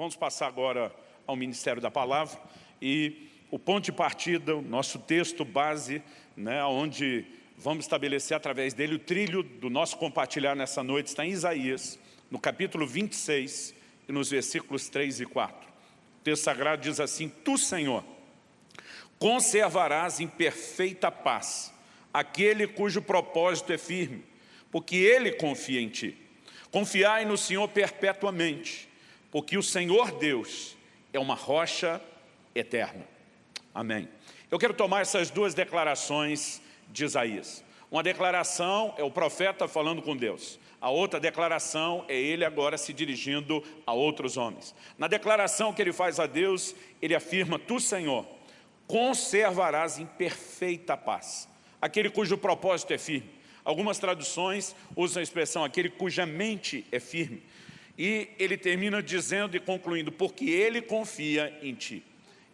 Vamos passar agora ao Ministério da Palavra e o ponto de partida, o nosso texto base, né, onde vamos estabelecer através dele o trilho do nosso compartilhar nessa noite, está em Isaías, no capítulo 26 e nos versículos 3 e 4. O texto sagrado diz assim, Tu, Senhor, conservarás em perfeita paz aquele cujo propósito é firme, porque ele confia em ti. Confiai no Senhor perpetuamente, porque o Senhor Deus é uma rocha eterna. Amém. Eu quero tomar essas duas declarações de Isaías. Uma declaração é o profeta falando com Deus. A outra declaração é ele agora se dirigindo a outros homens. Na declaração que ele faz a Deus, ele afirma, Tu, Senhor, conservarás em perfeita paz aquele cujo propósito é firme. Algumas traduções usam a expressão aquele cuja mente é firme. E ele termina dizendo e concluindo, porque ele confia em ti.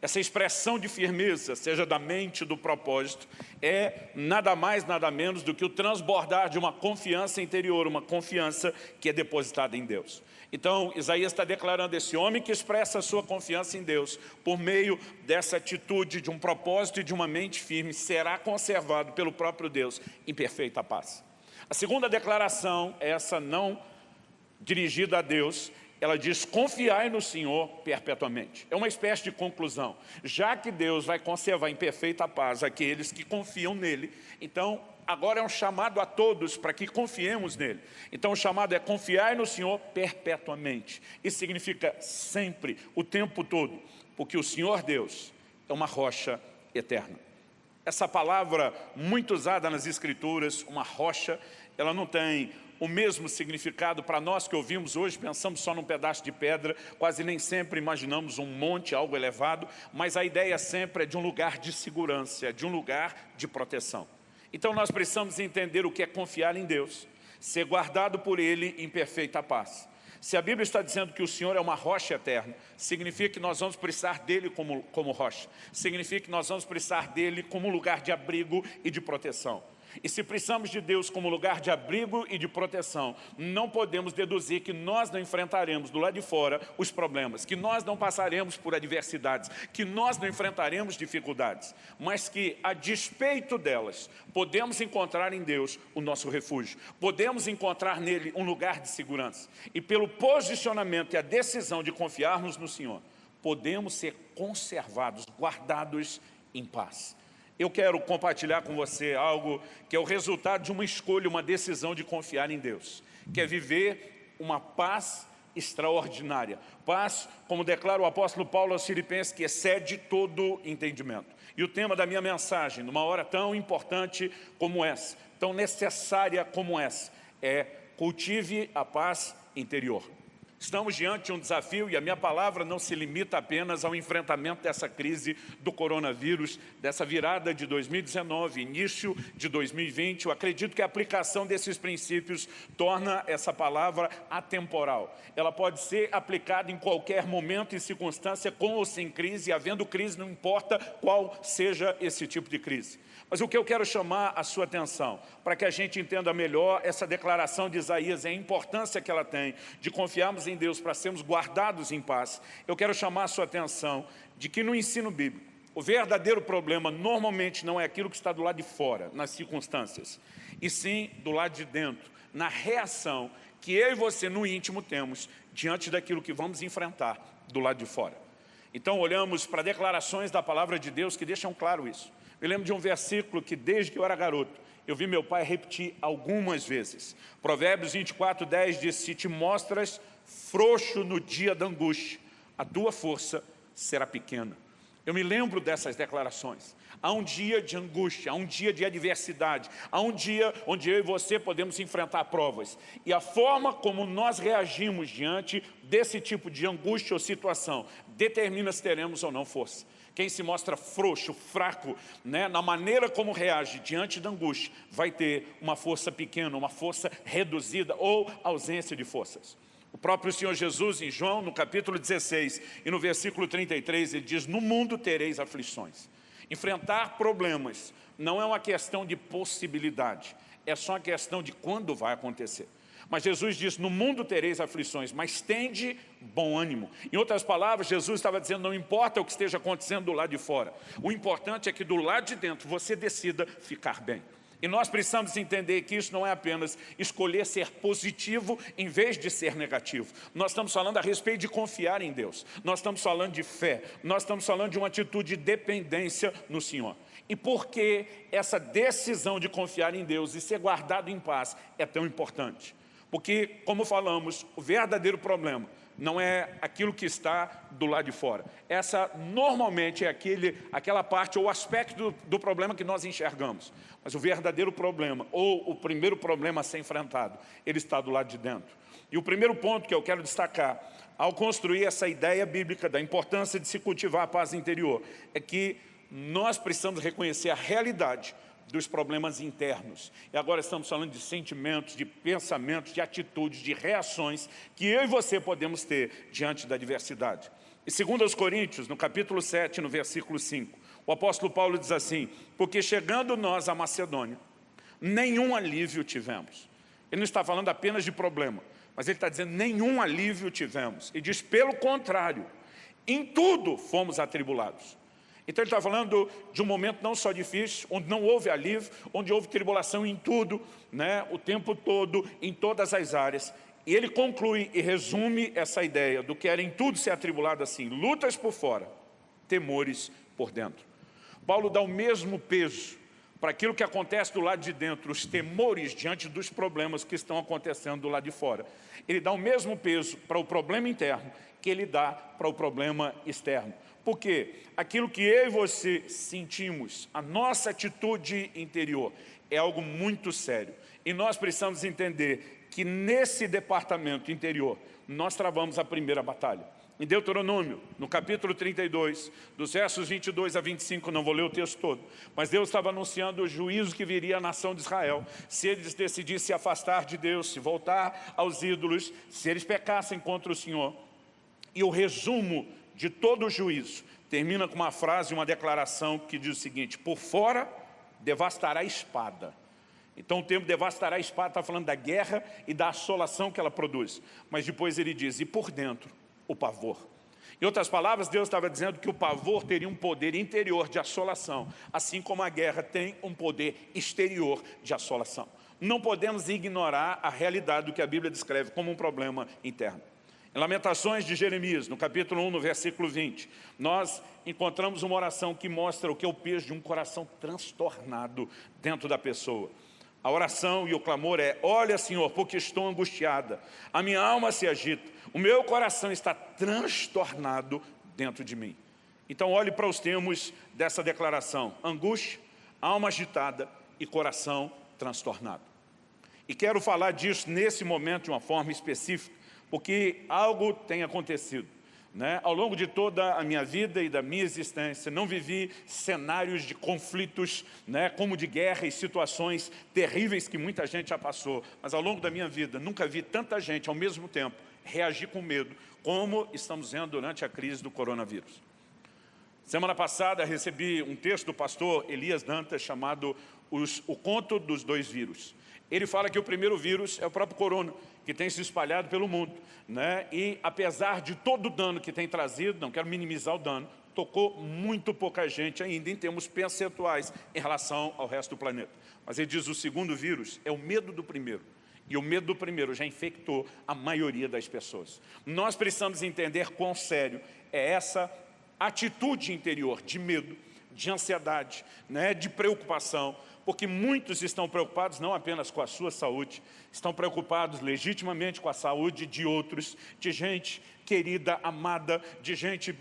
Essa expressão de firmeza, seja da mente, do propósito, é nada mais, nada menos do que o transbordar de uma confiança interior, uma confiança que é depositada em Deus. Então, Isaías está declarando esse homem que expressa a sua confiança em Deus, por meio dessa atitude de um propósito e de uma mente firme, será conservado pelo próprio Deus em perfeita paz. A segunda declaração, essa não dirigida a Deus, ela diz, confiai no Senhor perpetuamente. É uma espécie de conclusão. Já que Deus vai conservar em perfeita paz aqueles que confiam nele, então agora é um chamado a todos para que confiemos nele. Então o chamado é confiar no Senhor perpetuamente. Isso significa sempre, o tempo todo, porque o Senhor Deus é uma rocha eterna. Essa palavra muito usada nas Escrituras, uma rocha, ela não tem o mesmo significado para nós que ouvimos hoje, pensamos só num pedaço de pedra, quase nem sempre imaginamos um monte, algo elevado, mas a ideia sempre é de um lugar de segurança, de um lugar de proteção. Então nós precisamos entender o que é confiar em Deus, ser guardado por Ele em perfeita paz. Se a Bíblia está dizendo que o Senhor é uma rocha eterna, significa que nós vamos precisar dEle como, como rocha. Significa que nós vamos precisar dEle como lugar de abrigo e de proteção. E se precisamos de Deus como lugar de abrigo e de proteção, não podemos deduzir que nós não enfrentaremos do lado de fora os problemas, que nós não passaremos por adversidades, que nós não enfrentaremos dificuldades, mas que, a despeito delas, podemos encontrar em Deus o nosso refúgio, podemos encontrar nele um lugar de segurança. E pelo posicionamento e a decisão de confiarmos no Senhor, podemos ser conservados, guardados em paz eu quero compartilhar com você algo que é o resultado de uma escolha, uma decisão de confiar em Deus, que é viver uma paz extraordinária. Paz, como declara o apóstolo Paulo aos filipenses, que excede todo entendimento. E o tema da minha mensagem, numa hora tão importante como essa, tão necessária como essa, é cultive a paz interior. Estamos diante de um desafio e a minha palavra não se limita apenas ao enfrentamento dessa crise do coronavírus, dessa virada de 2019, início de 2020. Eu acredito que a aplicação desses princípios torna essa palavra atemporal. Ela pode ser aplicada em qualquer momento e circunstância, com ou sem crise, e havendo crise, não importa qual seja esse tipo de crise. Mas o que eu quero chamar a sua atenção, para que a gente entenda melhor essa declaração de Isaías e a importância que ela tem de confiarmos em Deus para sermos guardados em paz, eu quero chamar a sua atenção de que no ensino bíblico, o verdadeiro problema normalmente não é aquilo que está do lado de fora, nas circunstâncias, e sim do lado de dentro, na reação que eu e você no íntimo temos diante daquilo que vamos enfrentar do lado de fora. Então olhamos para declarações da palavra de Deus que deixam claro isso. Me lembro de um versículo que desde que eu era garoto, eu vi meu pai repetir algumas vezes. Provérbios 24, 10 diz, se te mostras frouxo no dia da angústia, a tua força será pequena. Eu me lembro dessas declarações. Há um dia de angústia, há um dia de adversidade, há um dia onde eu e você podemos enfrentar provas. E a forma como nós reagimos diante desse tipo de angústia ou situação determina se teremos ou não força. Quem se mostra frouxo, fraco, né, na maneira como reage diante da angústia, vai ter uma força pequena, uma força reduzida ou ausência de forças. O próprio Senhor Jesus, em João, no capítulo 16 e no versículo 33, ele diz, no mundo tereis aflições. Enfrentar problemas não é uma questão de possibilidade, é só uma questão de quando vai acontecer. Mas Jesus disse, no mundo tereis aflições, mas tende bom ânimo. Em outras palavras, Jesus estava dizendo, não importa o que esteja acontecendo do lado de fora. O importante é que do lado de dentro você decida ficar bem. E nós precisamos entender que isso não é apenas escolher ser positivo em vez de ser negativo. Nós estamos falando a respeito de confiar em Deus. Nós estamos falando de fé. Nós estamos falando de uma atitude de dependência no Senhor. E por que essa decisão de confiar em Deus e ser guardado em paz é tão importante? Porque, como falamos, o verdadeiro problema não é aquilo que está do lado de fora. Essa normalmente é aquele, aquela parte ou aspecto do, do, problema que nós enxergamos. Mas o verdadeiro problema, ou o primeiro problema a ser enfrentado, ele está do lado de dentro. E o primeiro ponto que eu quero destacar, ao construir essa ideia bíblica da importância de se cultivar a paz interior, é que nós precisamos reconhecer a realidade dos problemas internos. E agora estamos falando de sentimentos, de pensamentos, de atitudes, de reações que eu e você podemos ter diante da adversidade. E segundo aos Coríntios, no capítulo 7, no versículo 5, o apóstolo Paulo diz assim, porque chegando nós à Macedônia, nenhum alívio tivemos. Ele não está falando apenas de problema, mas ele está dizendo nenhum alívio tivemos. E diz, pelo contrário, em tudo fomos atribulados. Então ele está falando de um momento não só difícil, onde não houve alívio, onde houve tribulação em tudo, né, o tempo todo, em todas as áreas. E ele conclui e resume essa ideia do que era em tudo ser atribulado assim, lutas por fora, temores por dentro. Paulo dá o mesmo peso para aquilo que acontece do lado de dentro, os temores diante dos problemas que estão acontecendo do lado de fora. Ele dá o mesmo peso para o problema interno que ele dá para o problema externo. Porque aquilo que eu e você sentimos, a nossa atitude interior, é algo muito sério. E nós precisamos entender que nesse departamento interior, nós travamos a primeira batalha. Em Deuteronômio, no capítulo 32, dos versos 22 a 25, não vou ler o texto todo, mas Deus estava anunciando o juízo que viria à nação de Israel, se eles decidissem se afastar de Deus, se voltar aos ídolos, se eles pecassem contra o Senhor. E o resumo de todo o juízo, termina com uma frase, uma declaração que diz o seguinte, por fora devastará a espada. Então o termo devastará a espada está falando da guerra e da assolação que ela produz. Mas depois ele diz, e por dentro, o pavor. Em outras palavras, Deus estava dizendo que o pavor teria um poder interior de assolação, assim como a guerra tem um poder exterior de assolação. Não podemos ignorar a realidade do que a Bíblia descreve como um problema interno. Em Lamentações de Jeremias, no capítulo 1, no versículo 20, nós encontramos uma oração que mostra o que é o peso de um coração transtornado dentro da pessoa. A oração e o clamor é, olha Senhor, porque estou angustiada, a minha alma se agita, o meu coração está transtornado dentro de mim. Então olhe para os termos dessa declaração, angústia, alma agitada e coração transtornado. E quero falar disso nesse momento de uma forma específica, porque algo tem acontecido. Né? Ao longo de toda a minha vida e da minha existência, não vivi cenários de conflitos, né? como de guerra e situações terríveis que muita gente já passou. Mas ao longo da minha vida, nunca vi tanta gente ao mesmo tempo reagir com medo, como estamos vendo durante a crise do coronavírus. Semana passada recebi um texto do pastor Elias Dantas chamado os, O Conto dos Dois Vírus. Ele fala que o primeiro vírus é o próprio corona, que tem se espalhado pelo mundo. Né? E apesar de todo o dano que tem trazido, não quero minimizar o dano, tocou muito pouca gente ainda em termos percentuais em relação ao resto do planeta. Mas ele diz o segundo vírus é o medo do primeiro. E o medo do primeiro já infectou a maioria das pessoas. Nós precisamos entender quão sério é essa atitude interior de medo, de ansiedade, né, de preocupação, porque muitos estão preocupados não apenas com a sua saúde, estão preocupados legitimamente com a saúde de outros, de gente querida, amada, de gente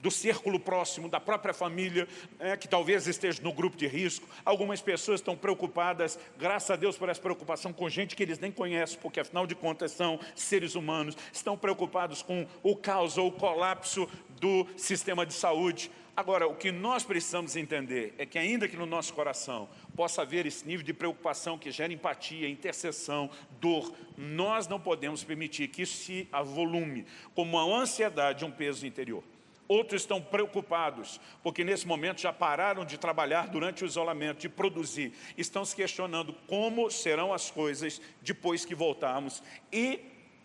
do círculo próximo, da própria família, é, que talvez esteja no grupo de risco. Algumas pessoas estão preocupadas, graças a Deus por essa preocupação com gente que eles nem conhecem, porque afinal de contas são seres humanos, estão preocupados com o caos ou o colapso do sistema de saúde. Agora, o que nós precisamos entender é que ainda que no nosso coração possa haver esse nível de preocupação que gera empatia, intercessão, dor, nós não podemos permitir que isso se avolume como uma ansiedade, um peso interior. Outros estão preocupados, porque nesse momento já pararam de trabalhar durante o isolamento, de produzir. Estão se questionando como serão as coisas depois que voltarmos e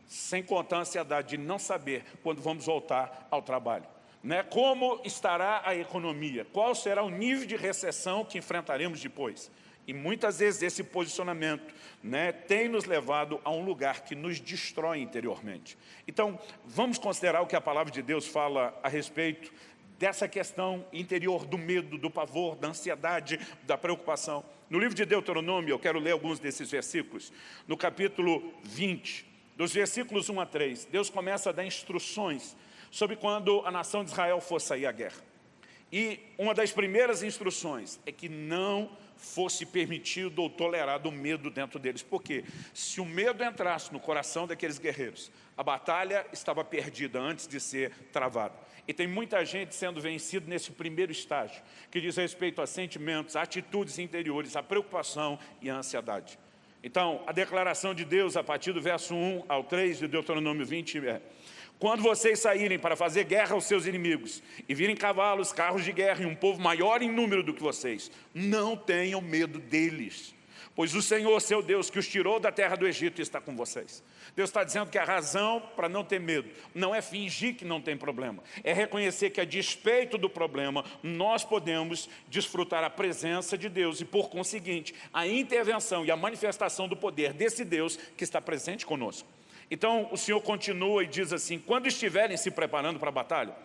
sem contar a ansiedade de não saber quando vamos voltar ao trabalho. Né? Como estará a economia? Qual será o nível de recessão que enfrentaremos depois? E muitas vezes esse posicionamento né, tem nos levado a um lugar que nos destrói interiormente. Então, vamos considerar o que a palavra de Deus fala a respeito dessa questão interior do medo, do pavor, da ansiedade, da preocupação. No livro de Deuteronômio, eu quero ler alguns desses versículos. No capítulo 20, dos versículos 1 a 3, Deus começa a dar instruções sobre quando a nação de Israel fosse sair à guerra. E uma das primeiras instruções é que não fosse permitido ou tolerado o medo dentro deles. Por quê? Se o medo entrasse no coração daqueles guerreiros, a batalha estava perdida antes de ser travada. E tem muita gente sendo vencida nesse primeiro estágio, que diz respeito a sentimentos, a atitudes interiores, a preocupação e a ansiedade. Então, a declaração de Deus, a partir do verso 1 ao 3 de Deuteronômio 20, é quando vocês saírem para fazer guerra aos seus inimigos e virem cavalos, carros de guerra e um povo maior em número do que vocês, não tenham medo deles, pois o Senhor, seu Deus, que os tirou da terra do Egito, está com vocês. Deus está dizendo que a razão para não ter medo não é fingir que não tem problema, é reconhecer que a despeito do problema, nós podemos desfrutar a presença de Deus e, por conseguinte, a intervenção e a manifestação do poder desse Deus que está presente conosco. Então o Senhor continua e diz assim, quando estiverem se preparando para a batalha,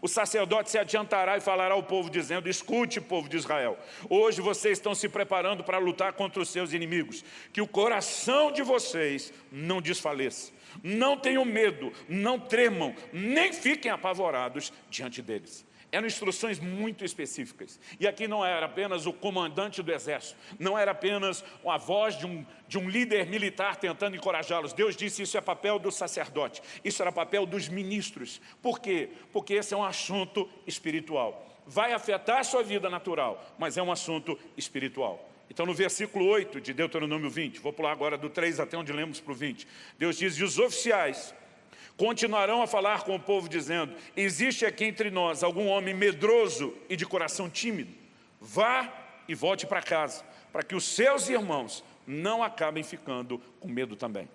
o sacerdote se adiantará e falará ao povo dizendo, escute povo de Israel, hoje vocês estão se preparando para lutar contra os seus inimigos, que o coração de vocês não desfaleça, não tenham medo, não tremam, nem fiquem apavorados diante deles. Eram instruções muito específicas. E aqui não era apenas o comandante do exército, não era apenas a voz de um, de um líder militar tentando encorajá-los. Deus disse isso é papel do sacerdote, isso era papel dos ministros. Por quê? Porque esse é um assunto espiritual. Vai afetar a sua vida natural, mas é um assunto espiritual. Então no versículo 8 de Deuteronômio 20, vou pular agora do 3 até onde lemos para o 20, Deus diz, e os oficiais continuarão a falar com o povo dizendo, existe aqui entre nós algum homem medroso e de coração tímido? Vá e volte para casa, para que os seus irmãos não acabem ficando com medo também.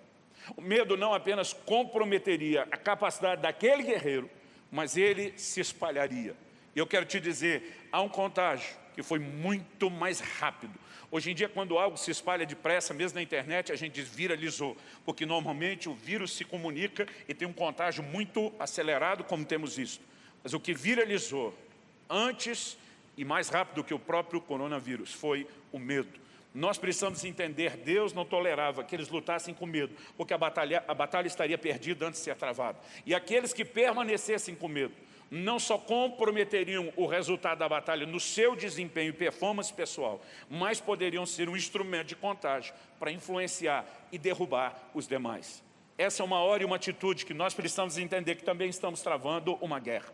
O medo não apenas comprometeria a capacidade daquele guerreiro, mas ele se espalharia. E eu quero te dizer, há um contágio que foi muito mais rápido Hoje em dia, quando algo se espalha depressa, mesmo na internet, a gente diz viralizou, porque normalmente o vírus se comunica e tem um contágio muito acelerado, como temos visto. Mas o que viralizou antes e mais rápido do que o próprio coronavírus foi o medo. Nós precisamos entender, Deus não tolerava que eles lutassem com medo, porque a batalha, a batalha estaria perdida antes de ser travada. E aqueles que permanecessem com medo, não só comprometeriam o resultado da batalha no seu desempenho e performance pessoal, mas poderiam ser um instrumento de contágio para influenciar e derrubar os demais. Essa é uma hora e uma atitude que nós precisamos entender que também estamos travando uma guerra.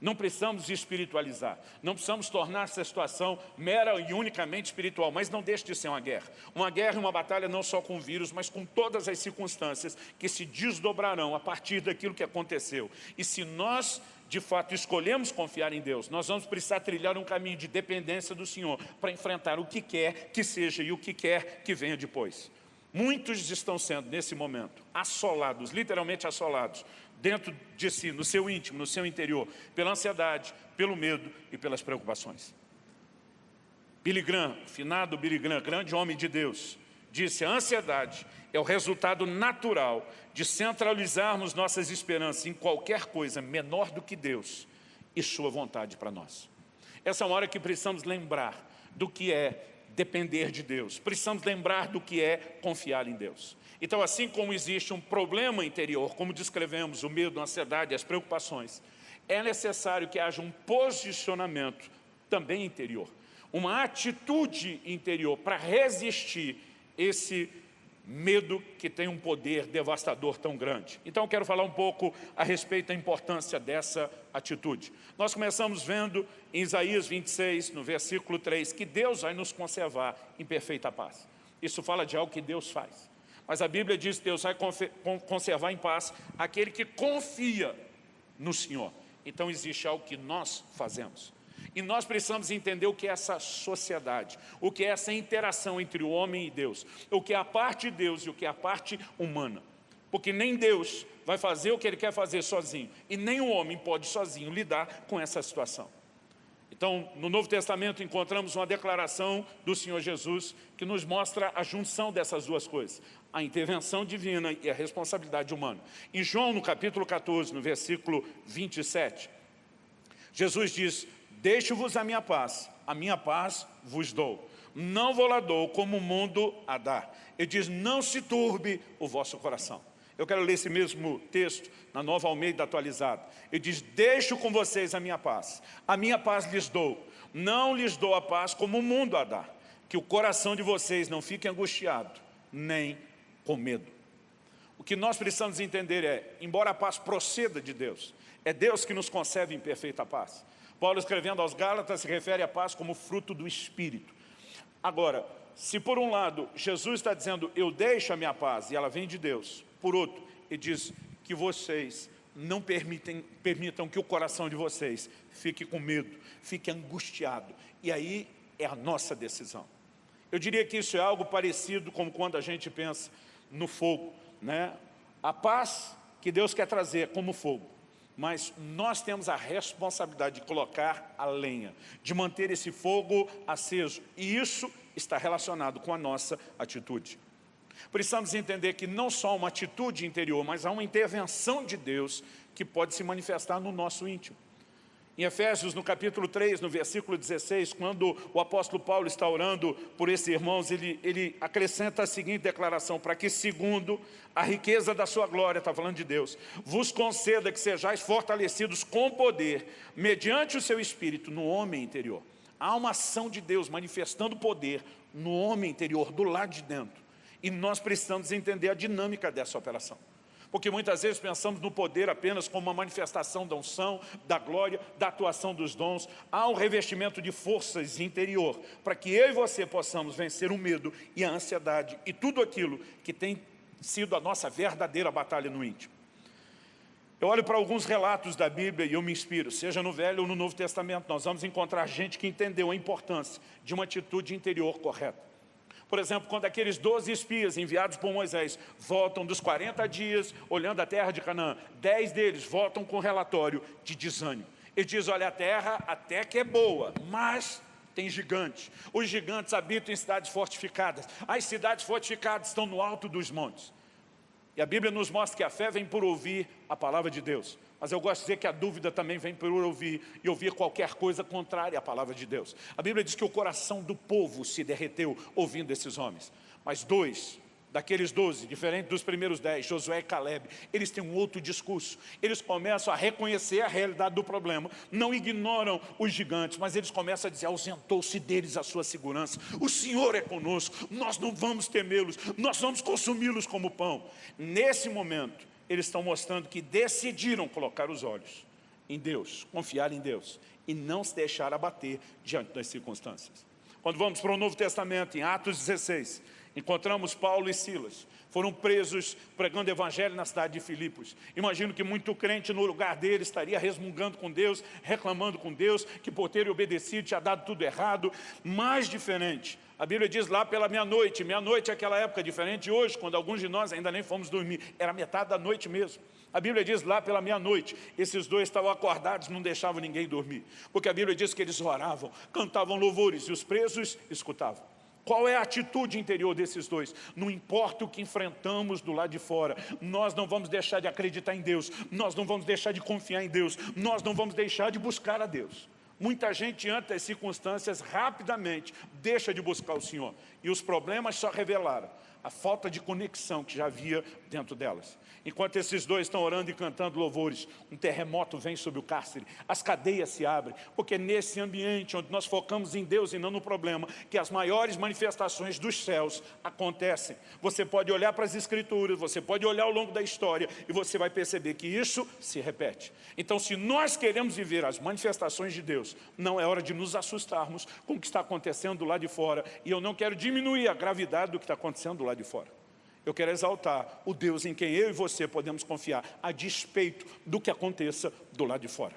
Não precisamos espiritualizar, não precisamos tornar essa situação mera e unicamente espiritual, mas não deixe de ser uma guerra. Uma guerra e uma batalha não só com o vírus, mas com todas as circunstâncias que se desdobrarão a partir daquilo que aconteceu. E se nós de fato escolhemos confiar em Deus, nós vamos precisar trilhar um caminho de dependência do Senhor para enfrentar o que quer que seja e o que quer que venha depois. Muitos estão sendo, nesse momento, assolados, literalmente assolados, dentro de si, no seu íntimo, no seu interior, pela ansiedade, pelo medo e pelas preocupações. Billy Graham, finado Billy Graham, grande homem de Deus, disse, a ansiedade é o resultado natural de centralizarmos nossas esperanças em qualquer coisa menor do que Deus e sua vontade para nós. Essa é uma hora que precisamos lembrar do que é depender de Deus. Precisamos lembrar do que é confiar em Deus. Então, assim como existe um problema interior, como descrevemos, o medo, a ansiedade, as preocupações, é necessário que haja um posicionamento também interior, uma atitude interior para resistir esse medo que tem um poder devastador tão grande. Então eu quero falar um pouco a respeito da importância dessa atitude. Nós começamos vendo em Isaías 26, no versículo 3, que Deus vai nos conservar em perfeita paz. Isso fala de algo que Deus faz. Mas a Bíblia diz que Deus vai conservar em paz aquele que confia no Senhor. Então existe algo que nós fazemos. E nós precisamos entender o que é essa sociedade, o que é essa interação entre o homem e Deus, o que é a parte de Deus e o que é a parte humana. Porque nem Deus vai fazer o que Ele quer fazer sozinho, e nem o homem pode sozinho lidar com essa situação. Então, no Novo Testamento encontramos uma declaração do Senhor Jesus que nos mostra a junção dessas duas coisas, a intervenção divina e a responsabilidade humana. Em João, no capítulo 14, no versículo 27, Jesus diz, Deixo-vos a minha paz, a minha paz vos dou. Não vou lá dou como o mundo a dá. Ele diz, não se turbe o vosso coração. Eu quero ler esse mesmo texto na Nova Almeida atualizada. Ele diz, deixo com vocês a minha paz. A minha paz lhes dou. Não lhes dou a paz como o mundo a dá. Que o coração de vocês não fique angustiado, nem com medo. O que nós precisamos entender é, embora a paz proceda de Deus, é Deus que nos concede em perfeita paz. Paulo escrevendo aos Gálatas se refere à paz como fruto do Espírito. Agora, se por um lado Jesus está dizendo, eu deixo a minha paz, e ela vem de Deus, por outro, ele diz que vocês não permitem, permitam que o coração de vocês fique com medo, fique angustiado. E aí é a nossa decisão. Eu diria que isso é algo parecido com quando a gente pensa no fogo. Né? A paz que Deus quer trazer como fogo mas nós temos a responsabilidade de colocar a lenha, de manter esse fogo aceso, e isso está relacionado com a nossa atitude. Precisamos entender que não só uma atitude interior, mas há uma intervenção de Deus que pode se manifestar no nosso íntimo. Em Efésios, no capítulo 3, no versículo 16, quando o apóstolo Paulo está orando por esses irmãos, ele, ele acrescenta a seguinte declaração, para que segundo a riqueza da sua glória, está falando de Deus, vos conceda que sejais fortalecidos com poder, mediante o seu Espírito, no homem interior. Há uma ação de Deus manifestando poder no homem interior, do lado de dentro. E nós precisamos entender a dinâmica dessa operação. Porque muitas vezes pensamos no poder apenas como uma manifestação da unção, da glória, da atuação dos dons. Há um revestimento de forças interior, para que eu e você possamos vencer o medo e a ansiedade e tudo aquilo que tem sido a nossa verdadeira batalha no íntimo. Eu olho para alguns relatos da Bíblia e eu me inspiro, seja no Velho ou no Novo Testamento, nós vamos encontrar gente que entendeu a importância de uma atitude interior correta. Por exemplo, quando aqueles 12 espias enviados por Moisés voltam dos 40 dias olhando a terra de Canaã, 10 deles voltam com relatório de desânimo. Ele diz, olha, a terra até que é boa, mas tem gigantes. Os gigantes habitam em cidades fortificadas. As cidades fortificadas estão no alto dos montes. E a Bíblia nos mostra que a fé vem por ouvir a palavra de Deus. Mas eu gosto de dizer que a dúvida também vem por ouvir e ouvir qualquer coisa contrária à palavra de Deus. A Bíblia diz que o coração do povo se derreteu ouvindo esses homens. Mas dois daqueles doze, diferente dos primeiros dez, Josué e Caleb, eles têm um outro discurso. Eles começam a reconhecer a realidade do problema, não ignoram os gigantes, mas eles começam a dizer, ausentou-se deles a sua segurança. O Senhor é conosco, nós não vamos temê-los, nós vamos consumi-los como pão. Nesse momento, eles estão mostrando que decidiram colocar os olhos em Deus, confiar em Deus e não se deixar abater diante das circunstâncias. Quando vamos para o Novo Testamento, em Atos 16, encontramos Paulo e Silas. Foram presos pregando evangelho na cidade de Filipos. Imagino que muito crente no lugar dele estaria resmungando com Deus, reclamando com Deus, que por ter obedecido tinha dado tudo errado. Mais diferente, a Bíblia diz lá pela meia-noite, meia-noite é aquela época diferente hoje, quando alguns de nós ainda nem fomos dormir, era metade da noite mesmo. A Bíblia diz lá pela meia-noite, esses dois estavam acordados, não deixavam ninguém dormir. Porque a Bíblia diz que eles oravam, cantavam louvores e os presos escutavam. Qual é a atitude interior desses dois? Não importa o que enfrentamos do lado de fora, nós não vamos deixar de acreditar em Deus, nós não vamos deixar de confiar em Deus, nós não vamos deixar de buscar a Deus. Muita gente, diante das circunstâncias, rapidamente deixa de buscar o Senhor. E os problemas só revelaram a falta de conexão que já havia dentro delas. Enquanto esses dois estão orando e cantando louvores, um terremoto vem sobre o cárcere, as cadeias se abrem, porque nesse ambiente onde nós focamos em Deus e não no problema, que as maiores manifestações dos céus acontecem. Você pode olhar para as escrituras, você pode olhar ao longo da história e você vai perceber que isso se repete. Então, se nós queremos viver as manifestações de Deus, não é hora de nos assustarmos com o que está acontecendo do lado de fora, e eu não quero diminuir a gravidade do que está acontecendo do lado de fora. Eu quero exaltar o Deus em quem eu e você podemos confiar, a despeito do que aconteça do lado de fora.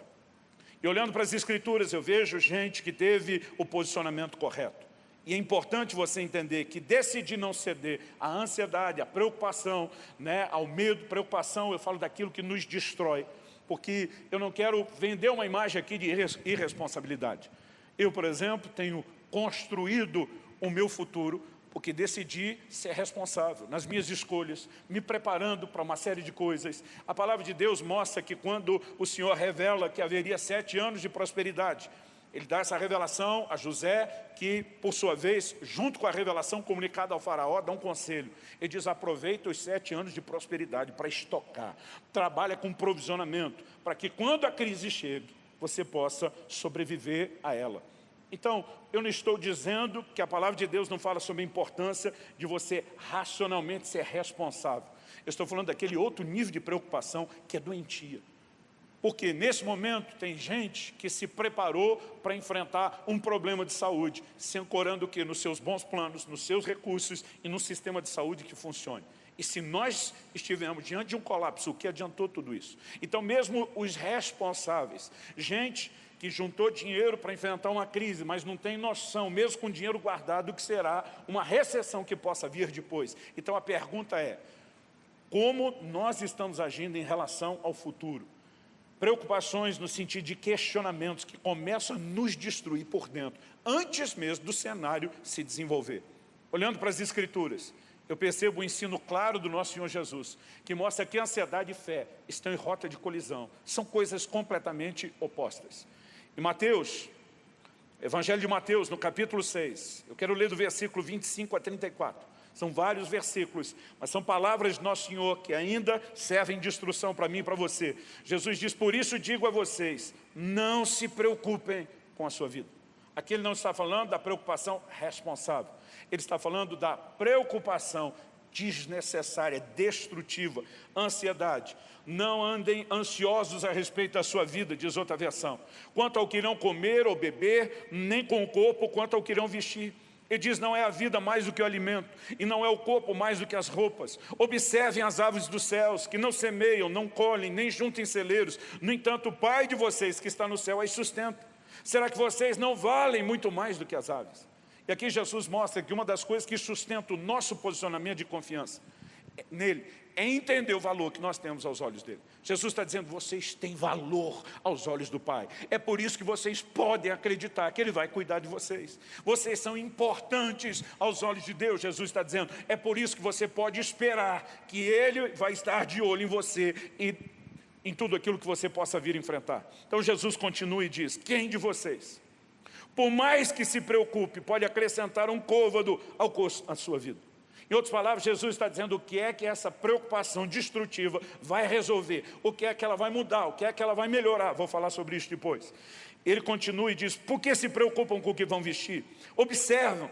E olhando para as escrituras, eu vejo gente que teve o posicionamento correto. E é importante você entender que decidir não ceder à ansiedade, à preocupação, né, ao medo, preocupação, eu falo daquilo que nos destrói, porque eu não quero vender uma imagem aqui de irresponsabilidade. Eu, por exemplo, tenho construído o meu futuro porque decidi ser responsável nas minhas escolhas, me preparando para uma série de coisas. A palavra de Deus mostra que quando o Senhor revela que haveria sete anos de prosperidade, ele dá essa revelação a José, que, por sua vez, junto com a revelação comunicada ao faraó, dá um conselho. Ele diz, aproveita os sete anos de prosperidade para estocar. Trabalha com provisionamento, para que quando a crise chegue, você possa sobreviver a ela. Então, eu não estou dizendo que a palavra de Deus não fala sobre a importância de você racionalmente ser responsável. Eu estou falando daquele outro nível de preocupação que é doentia. Porque nesse momento tem gente que se preparou para enfrentar um problema de saúde, se ancorando o quê? Nos seus bons planos, nos seus recursos e no sistema de saúde que funcione. E se nós estivermos diante de um colapso, o que adiantou tudo isso? Então mesmo os responsáveis, gente que juntou dinheiro para enfrentar uma crise, mas não tem noção, mesmo com dinheiro guardado, do que será uma recessão que possa vir depois. Então a pergunta é, como nós estamos agindo em relação ao futuro? preocupações no sentido de questionamentos que começam a nos destruir por dentro, antes mesmo do cenário se desenvolver. Olhando para as Escrituras, eu percebo o ensino claro do nosso Senhor Jesus, que mostra que ansiedade e fé estão em rota de colisão, são coisas completamente opostas. Em Mateus, Evangelho de Mateus, no capítulo 6, eu quero ler do versículo 25 a 34. São vários versículos, mas são palavras de Nosso Senhor que ainda servem de instrução para mim e para você. Jesus diz, por isso digo a vocês, não se preocupem com a sua vida. Aqui ele não está falando da preocupação responsável. Ele está falando da preocupação desnecessária, destrutiva, ansiedade. Não andem ansiosos a respeito da sua vida, diz outra versão. Quanto ao que irão comer ou beber, nem com o corpo, quanto ao que irão vestir. Ele diz, não é a vida mais do que o alimento, e não é o corpo mais do que as roupas. Observem as aves dos céus, que não semeiam, não colhem, nem juntem celeiros. No entanto, o Pai de vocês que está no céu as sustenta. Será que vocês não valem muito mais do que as aves? E aqui Jesus mostra que uma das coisas que sustenta o nosso posicionamento de confiança nele é entender o valor que nós temos aos olhos dele. Jesus está dizendo, vocês têm valor aos olhos do Pai. É por isso que vocês podem acreditar que Ele vai cuidar de vocês. Vocês são importantes aos olhos de Deus, Jesus está dizendo. É por isso que você pode esperar que Ele vai estar de olho em você e em tudo aquilo que você possa vir enfrentar. Então Jesus continua e diz, quem de vocês, por mais que se preocupe, pode acrescentar um côvado ao à sua vida? Em outras palavras, Jesus está dizendo o que é que essa preocupação destrutiva vai resolver, o que é que ela vai mudar, o que é que ela vai melhorar. Vou falar sobre isso depois. Ele continua e diz, por que se preocupam com o que vão vestir? Observam,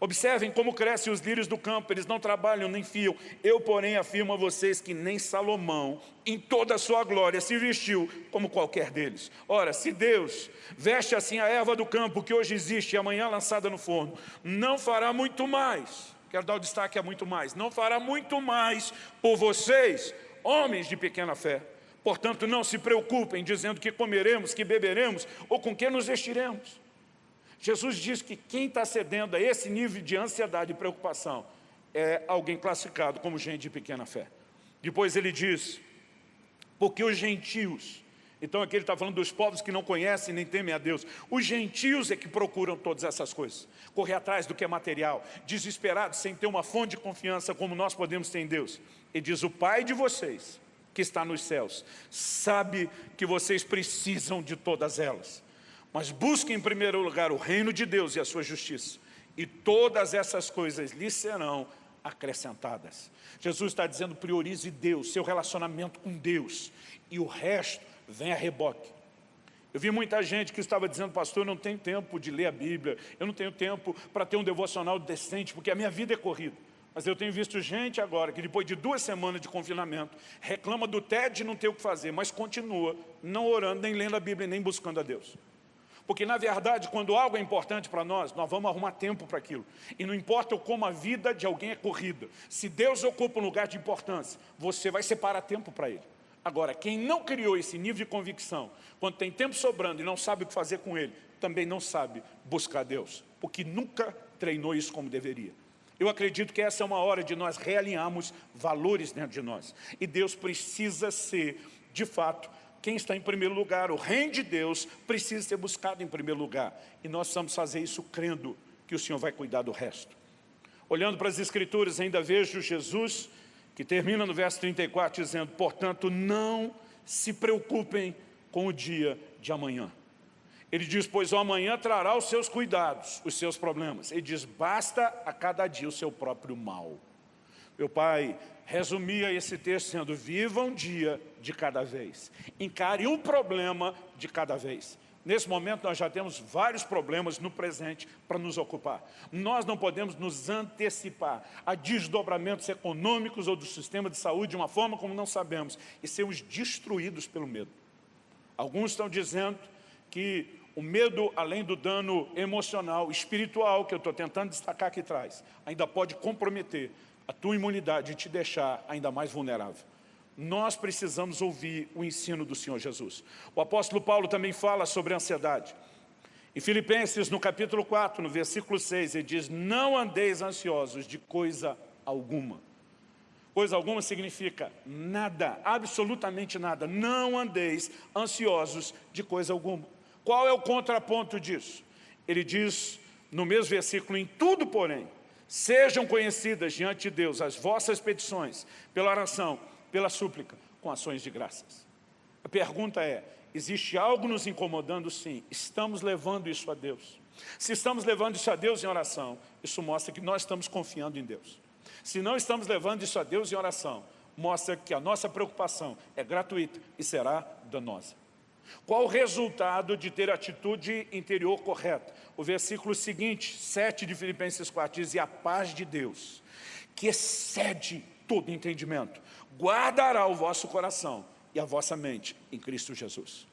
observem como crescem os lírios do campo, eles não trabalham nem fiam. Eu, porém, afirmo a vocês que nem Salomão, em toda a sua glória, se vestiu como qualquer deles. Ora, se Deus veste assim a erva do campo que hoje existe e amanhã lançada no forno, não fará muito mais quero dar o destaque a muito mais, não fará muito mais por vocês, homens de pequena fé. Portanto, não se preocupem dizendo que comeremos, que beberemos ou com que nos vestiremos. Jesus diz que quem está cedendo a esse nível de ansiedade e preocupação é alguém classificado como gente de pequena fé. Depois ele diz, porque os gentios então aqui ele está falando dos povos que não conhecem nem temem a Deus. Os gentios é que procuram todas essas coisas. Correr atrás do que é material, desesperados, sem ter uma fonte de confiança como nós podemos ter em Deus. E diz, o Pai de vocês, que está nos céus, sabe que vocês precisam de todas elas. Mas busquem em primeiro lugar o reino de Deus e a sua justiça. E todas essas coisas lhes serão acrescentadas. Jesus está dizendo, priorize Deus, seu relacionamento com Deus. E o resto vem a reboque. Eu vi muita gente que estava dizendo, pastor, eu não tenho tempo de ler a Bíblia, eu não tenho tempo para ter um devocional decente, porque a minha vida é corrida. Mas eu tenho visto gente agora que depois de duas semanas de confinamento, reclama do tédio de não ter o que fazer, mas continua não orando, nem lendo a Bíblia, nem buscando a Deus. Porque, na verdade, quando algo é importante para nós, nós vamos arrumar tempo para aquilo. E não importa como a vida de alguém é corrida. Se Deus ocupa um lugar de importância, você vai separar tempo para Ele. Agora, quem não criou esse nível de convicção, quando tem tempo sobrando e não sabe o que fazer com ele, também não sabe buscar Deus, porque nunca treinou isso como deveria. Eu acredito que essa é uma hora de nós realinharmos valores dentro de nós. E Deus precisa ser, de fato, quem está em primeiro lugar. O reino de Deus precisa ser buscado em primeiro lugar. E nós precisamos fazer isso crendo que o Senhor vai cuidar do resto. Olhando para as Escrituras, ainda vejo Jesus, que termina no verso 34, dizendo, portanto, não se preocupem com o dia de amanhã. Ele diz, pois o amanhã trará os seus cuidados, os seus problemas. Ele diz, basta a cada dia o seu próprio mal. Meu pai resumia esse texto sendo, viva um dia de cada vez. Encare um problema de cada vez. Nesse momento nós já temos vários problemas no presente para nos ocupar. Nós não podemos nos antecipar a desdobramentos econômicos ou do sistema de saúde de uma forma como não sabemos e sermos destruídos pelo medo. Alguns estão dizendo que o medo, além do dano emocional, espiritual, que eu estou tentando destacar aqui atrás, ainda pode comprometer a tua imunidade te deixar ainda mais vulnerável. Nós precisamos ouvir o ensino do Senhor Jesus. O apóstolo Paulo também fala sobre ansiedade. Em Filipenses, no capítulo 4, no versículo 6, ele diz, não andeis ansiosos de coisa alguma. Coisa alguma significa nada, absolutamente nada. Não andeis ansiosos de coisa alguma. Qual é o contraponto disso? Ele diz no mesmo versículo, em tudo, porém, sejam conhecidas diante de Deus as vossas petições, pela oração, pela súplica, com ações de graças. A pergunta é, existe algo nos incomodando? Sim. Estamos levando isso a Deus. Se estamos levando isso a Deus em oração, isso mostra que nós estamos confiando em Deus. Se não estamos levando isso a Deus em oração, mostra que a nossa preocupação é gratuita e será danosa. Qual o resultado de ter atitude interior correta? O versículo seguinte, 7 de Filipenses 4, diz, e a paz de Deus, que excede todo entendimento, guardará o vosso coração e a vossa mente em Cristo Jesus.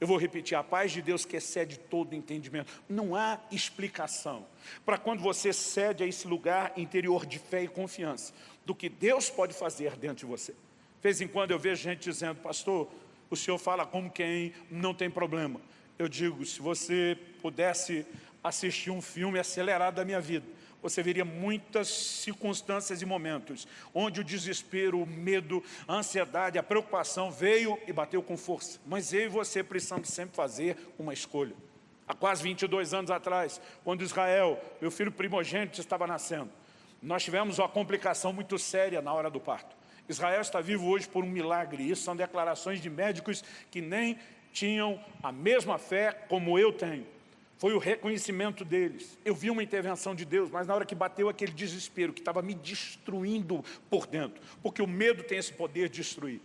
Eu vou repetir, a paz de Deus que excede todo entendimento. Não há explicação para quando você cede a esse lugar interior de fé e confiança do que Deus pode fazer dentro de você. De vez em quando eu vejo gente dizendo, pastor, o senhor fala como quem não tem problema. Eu digo, se você pudesse assistir um filme acelerado da minha vida, você veria muitas circunstâncias e momentos onde o desespero, o medo, a ansiedade, a preocupação veio e bateu com força. Mas eu e você precisamos sempre fazer uma escolha. Há quase 22 anos atrás, quando Israel, meu filho primogênito, estava nascendo, nós tivemos uma complicação muito séria na hora do parto. Israel está vivo hoje por um milagre. Isso são declarações de médicos que nem tinham a mesma fé como eu tenho. Foi o reconhecimento deles. Eu vi uma intervenção de Deus, mas na hora que bateu aquele desespero, que estava me destruindo por dentro, porque o medo tem esse poder de destruir.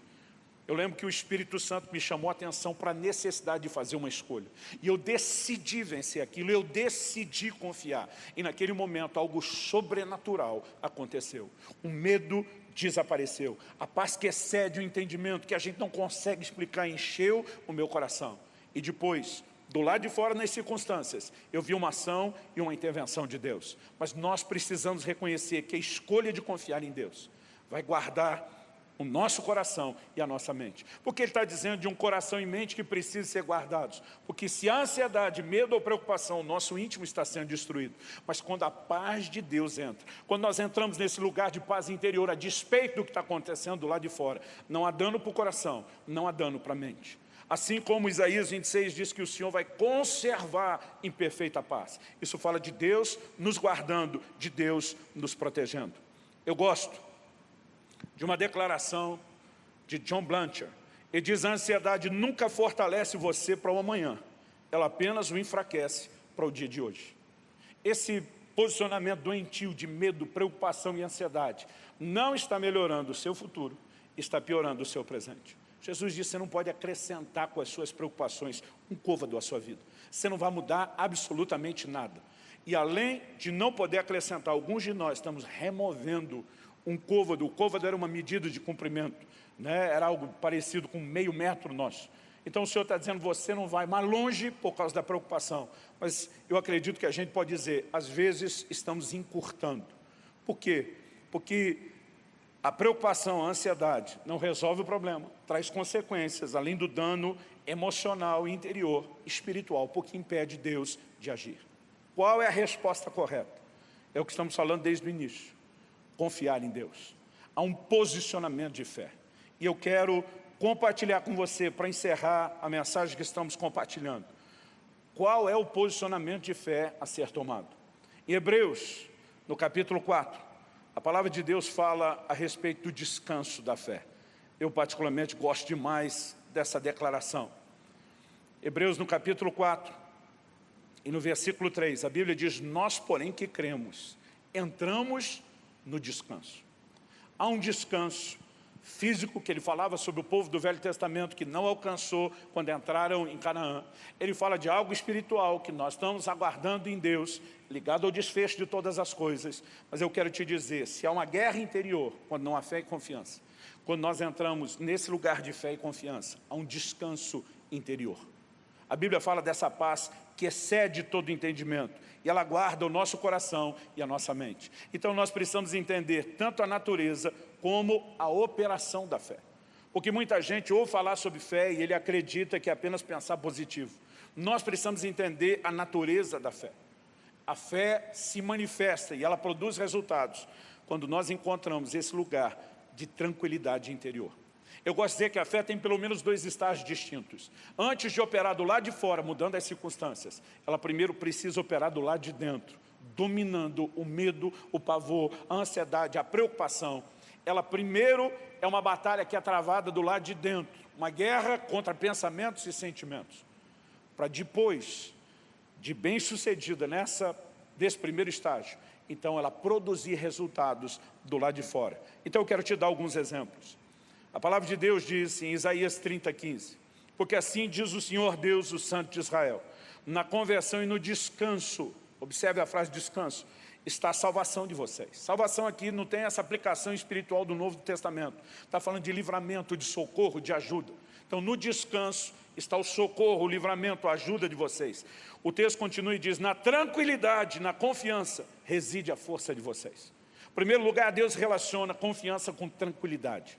Eu lembro que o Espírito Santo me chamou a atenção para a necessidade de fazer uma escolha. E eu decidi vencer aquilo, eu decidi confiar. E naquele momento algo sobrenatural aconteceu. O medo desapareceu. A paz que excede o entendimento, que a gente não consegue explicar, encheu o meu coração. E depois, do lado de fora, nas circunstâncias, eu vi uma ação e uma intervenção de Deus. Mas nós precisamos reconhecer que a escolha de confiar em Deus vai guardar o nosso coração e a nossa mente. Porque ele está dizendo de um coração e mente que precisam ser guardados. Porque se a ansiedade, medo ou preocupação, o nosso íntimo está sendo destruído. Mas quando a paz de Deus entra, quando nós entramos nesse lugar de paz interior, a despeito do que está acontecendo do lado de fora, não há dano para o coração, não há dano para a mente. Assim como Isaías 26 diz que o Senhor vai conservar em perfeita paz. Isso fala de Deus nos guardando, de Deus nos protegendo. Eu gosto de uma declaração de John Blanchard. Ele diz, a ansiedade nunca fortalece você para o amanhã, ela apenas o enfraquece para o dia de hoje. Esse posicionamento doentio de medo, preocupação e ansiedade não está melhorando o seu futuro, está piorando o seu presente. Jesus disse, você não pode acrescentar com as suas preocupações um côvado à sua vida. Você não vai mudar absolutamente nada. E além de não poder acrescentar, alguns de nós estamos removendo um côvado. O côvado era uma medida de comprimento, né? era algo parecido com meio metro nosso. Então o Senhor está dizendo, você não vai mais longe por causa da preocupação. Mas eu acredito que a gente pode dizer, às vezes estamos encurtando. Por quê? Porque A preocupação, a ansiedade não resolve o problema, traz consequências, além do dano emocional, interior, espiritual, porque impede Deus de agir. Qual é a resposta correta? É o que estamos falando desde o início. Confiar em Deus. Há um posicionamento de fé. E eu quero compartilhar com você, para encerrar a mensagem que estamos compartilhando. Qual é o posicionamento de fé a ser tomado? Em Hebreus, no capítulo 4, a palavra de Deus fala a respeito do descanso da fé. Eu particularmente gosto demais dessa declaração. Hebreus no capítulo 4 e no versículo 3, a Bíblia diz, nós porém que cremos, entramos no descanso. Há um descanso físico que ele falava sobre o povo do Velho Testamento que não alcançou quando entraram em Canaã. Ele fala de algo espiritual que nós estamos aguardando em Deus, ligado ao desfecho de todas as coisas. Mas eu quero te dizer, se há uma guerra interior, quando não há fé e confiança, quando nós entramos nesse lugar de fé e confiança, há um descanso interior. A Bíblia fala dessa paz que excede todo entendimento. E ela guarda o nosso coração e a nossa mente. Então nós precisamos entender tanto a natureza como a operação da fé. Porque muita gente ouve falar sobre fé e ele acredita que é apenas pensar positivo. Nós precisamos entender a natureza da fé. A fé se manifesta e ela produz resultados quando nós encontramos esse lugar de tranquilidade interior. Eu gosto de dizer que a fé tem pelo menos dois estágios distintos. Antes de operar do lado de fora, mudando as circunstâncias, ela primeiro precisa operar do lado de dentro, dominando o medo, o pavor, a ansiedade, a preocupação. Ela primeiro é uma batalha que é travada do lado de dentro, uma guerra contra pensamentos e sentimentos. Para depois, de bem-sucedida nessa desse primeiro estágio, então ela produzir resultados do lado de fora. Então eu quero te dar alguns exemplos. A palavra de Deus diz em Isaías 30, 15, porque assim diz o Senhor Deus, o Santo de Israel, na conversão e no descanso, observe a frase descanso, está a salvação de vocês. Salvação aqui não tem essa aplicação espiritual do Novo Testamento. Está falando de livramento, de socorro, de ajuda. Então, no descanso está o socorro, o livramento, a ajuda de vocês. O texto continua e diz, na tranquilidade, na confiança, reside a força de vocês. Em primeiro lugar, Deus relaciona confiança com tranquilidade.